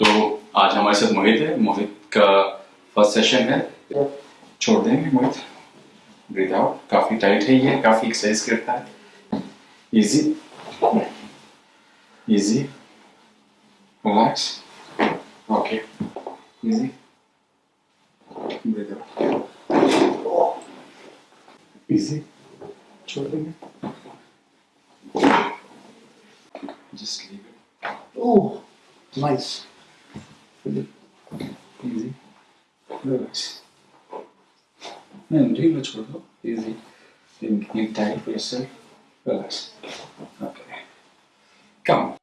तो आज हमारे साथ मोहित है। मोहित का फ़र्स्ट सेशन है। छोड़ देंगे मोहित। ब्रीथ आउट काफ़ी टाइट है ये। काफ़ी एक्सरसाइज करता है। Easy easy relax okay easy breathe out easy छोड़ देंगे। Just leave it Oh, nice. easy relax and relax bro easy then give time for yourself relax okay come